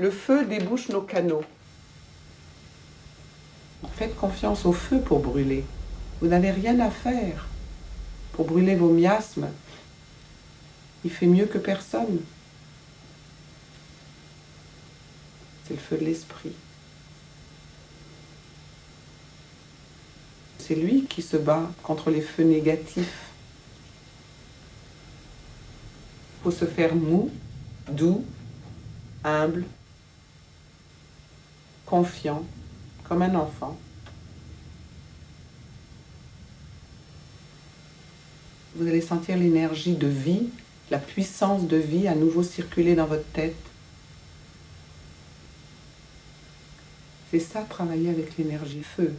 Le feu débouche nos canaux. Faites confiance au feu pour brûler. Vous n'avez rien à faire pour brûler vos miasmes. Il fait mieux que personne. C'est le feu de l'esprit. C'est lui qui se bat contre les feux négatifs. Il faut se faire mou, doux, humble, confiant, comme un enfant. Vous allez sentir l'énergie de vie, la puissance de vie à nouveau circuler dans votre tête. C'est ça, travailler avec l'énergie feu.